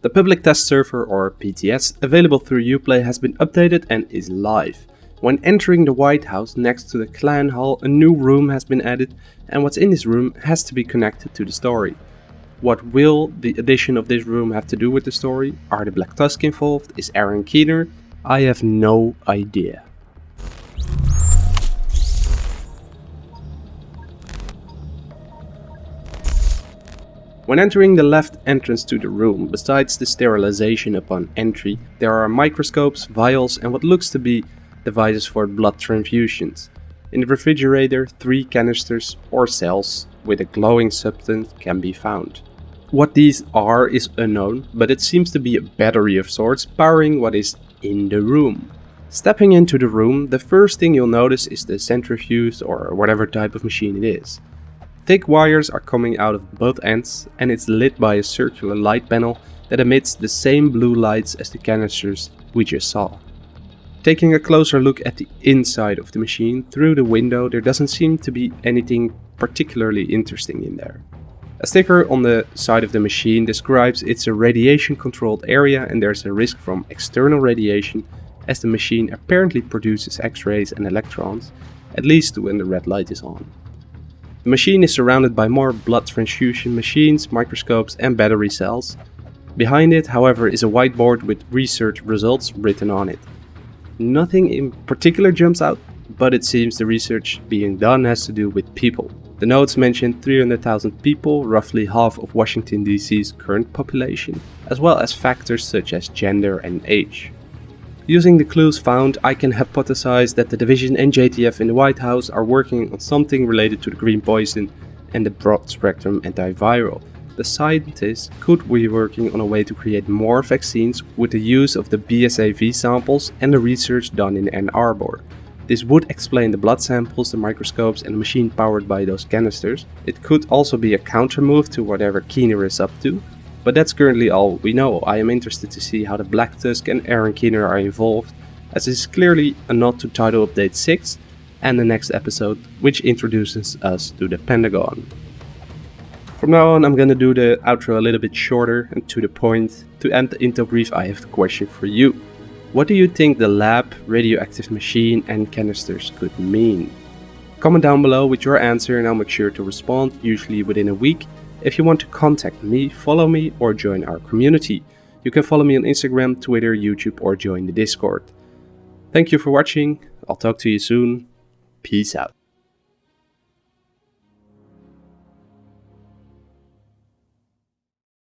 The public test server or PTS available through Uplay has been updated and is live. When entering the White House next to the Clan Hall a new room has been added and what's in this room has to be connected to the story. What will the addition of this room have to do with the story? Are the Black Tusk involved? Is Aaron Keener? I have no idea. When entering the left entrance to the room, besides the sterilization upon entry, there are microscopes, vials and what looks to be devices for blood transfusions. In the refrigerator, three canisters or cells with a glowing substance can be found. What these are is unknown, but it seems to be a battery of sorts powering what is in the room. Stepping into the room, the first thing you'll notice is the centrifuge or whatever type of machine it is. Thick wires are coming out of both ends and it's lit by a circular light panel that emits the same blue lights as the canisters we just saw. Taking a closer look at the inside of the machine through the window there doesn't seem to be anything particularly interesting in there. A sticker on the side of the machine describes it's a radiation controlled area and there's a risk from external radiation as the machine apparently produces x-rays and electrons, at least when the red light is on. The machine is surrounded by more blood transfusion machines, microscopes and battery cells. Behind it, however, is a whiteboard with research results written on it. Nothing in particular jumps out, but it seems the research being done has to do with people. The notes mention 300,000 people, roughly half of Washington DC's current population, as well as factors such as gender and age. Using the clues found, I can hypothesize that the Division and JTF in the White House are working on something related to the green poison and the broad spectrum antiviral. The scientists could be working on a way to create more vaccines with the use of the BSAV samples and the research done in Ann Arbor. This would explain the blood samples, the microscopes and the machine powered by those canisters. It could also be a counter move to whatever Keener is up to, but that's currently all we know. I am interested to see how the Black Tusk and Aaron Keener are involved, as this is clearly a nod to Title Update 6 and the next episode, which introduces us to the Pentagon. From now on I'm gonna do the outro a little bit shorter and to the point. To end the intel brief I have a question for you. What do you think the lab, radioactive machine and canisters could mean? Comment down below with your answer and I'll make sure to respond, usually within a week. If you want to contact me, follow me or join our community. You can follow me on Instagram, Twitter, YouTube or join the Discord. Thank you for watching, I'll talk to you soon, peace out.